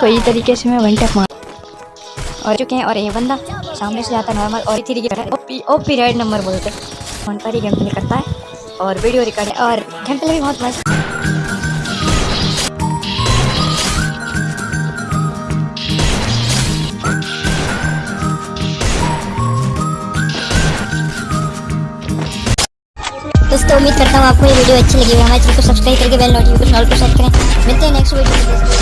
कोई तरीके से मैं वन टैप मार और चुके हैं और ये बंदा सामने से आता नॉर्मल और थ्री की ओपी ओपी राइड नंबर बोलते फ़ोन पर ही गेम प्ले करता है और वीडियो रिकॉर्ड और गेम प्ले भी बहुत मस्त। दोस्तों, उम्मीद करता हूँ आपको ये वीडियो अच्छी लगी होगी। हमारे चैनल को सब्सक्राइब करके बेल नोटिफिकेशन ऑल को सेट करें। मिलते हैं नेक्स्ट वीडियो